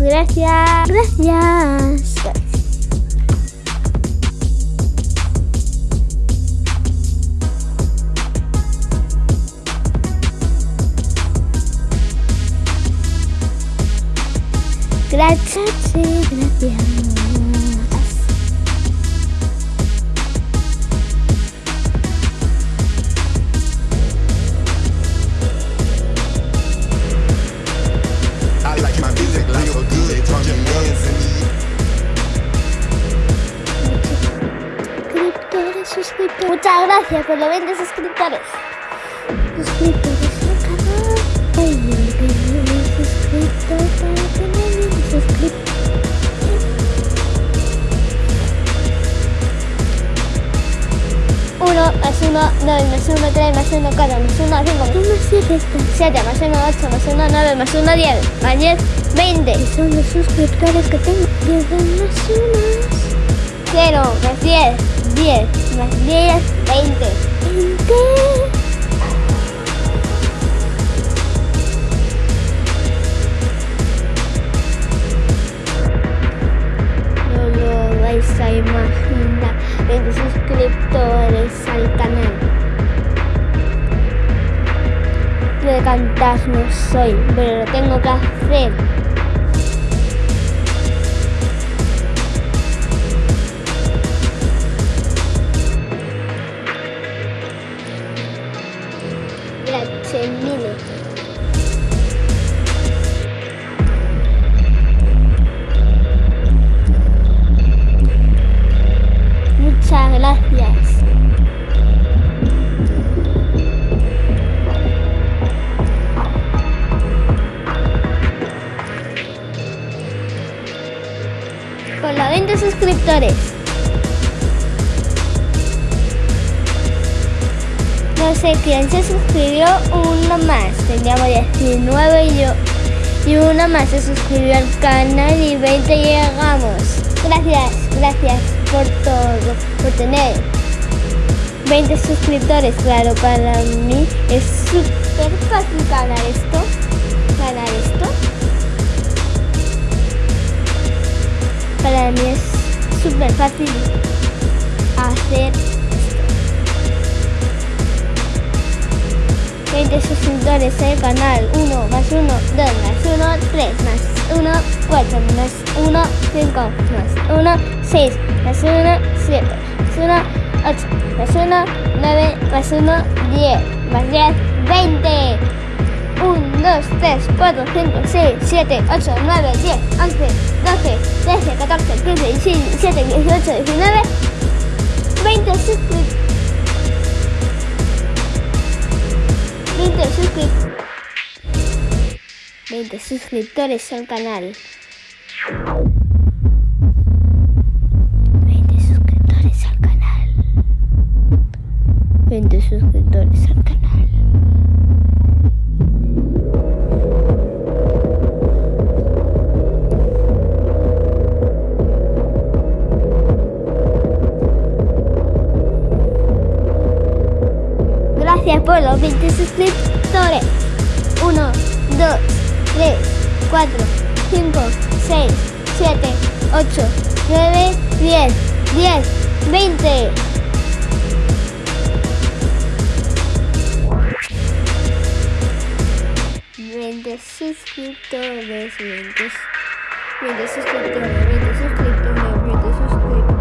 Gracias. Gracias. Gracias, gracias. Muchas gracias por los 20 suscriptores. Suscriptores al canal. Ay, yo suscrito para tener 20 suscriptores. Uno más uno, dos más uno, tres más uno, cuatro más uno, cinco más uno, siete, siete más uno, ocho más uno, nueve más uno, diez, más diez, veinte. Y son los suscriptores que tengo. Diez más uno. Cero más diez, diez más diez, veinte. Veinte. No lo vais a imaginar. 20 suscriptores al canal. De cantar no soy, pero lo tengo que hacer. Gracias. Con los 20 suscriptores. No sé quién se suscribió, uno más. Teníamos 19 y yo. Y una más se suscribió al canal y 20 llegamos. Gracias, gracias por todo, por tener 20 suscriptores. Claro, para mí es súper fácil ganar esto. Ganar esto. Para mí es súper fácil hacer 20 suscriptores el canal 1 más 1, 2 más 1, 3 más 1, 4 más 1, 5 más 1, 6 más 1, 7 más 1, 8 más 1, 9 más 1, 10 más 10, 20 1, 2, 3, 4, 5, 6, 7, 8, 9, 10, 11, 12, 13, 14, 15, 16, 17, 18, 19 20 suscriptores 20 suscriptores 20 suscriptores al canal. 20 suscriptores al canal. 20 suscriptores al canal Gracias por los 20 suscriptores. 1, 2, 3, 4, 5, 6, 7, 8, 9, 10, 10, 20. Veinte suscriptores, 20, 20 suscriptores, 20 suscriptores, 20 suscriptores.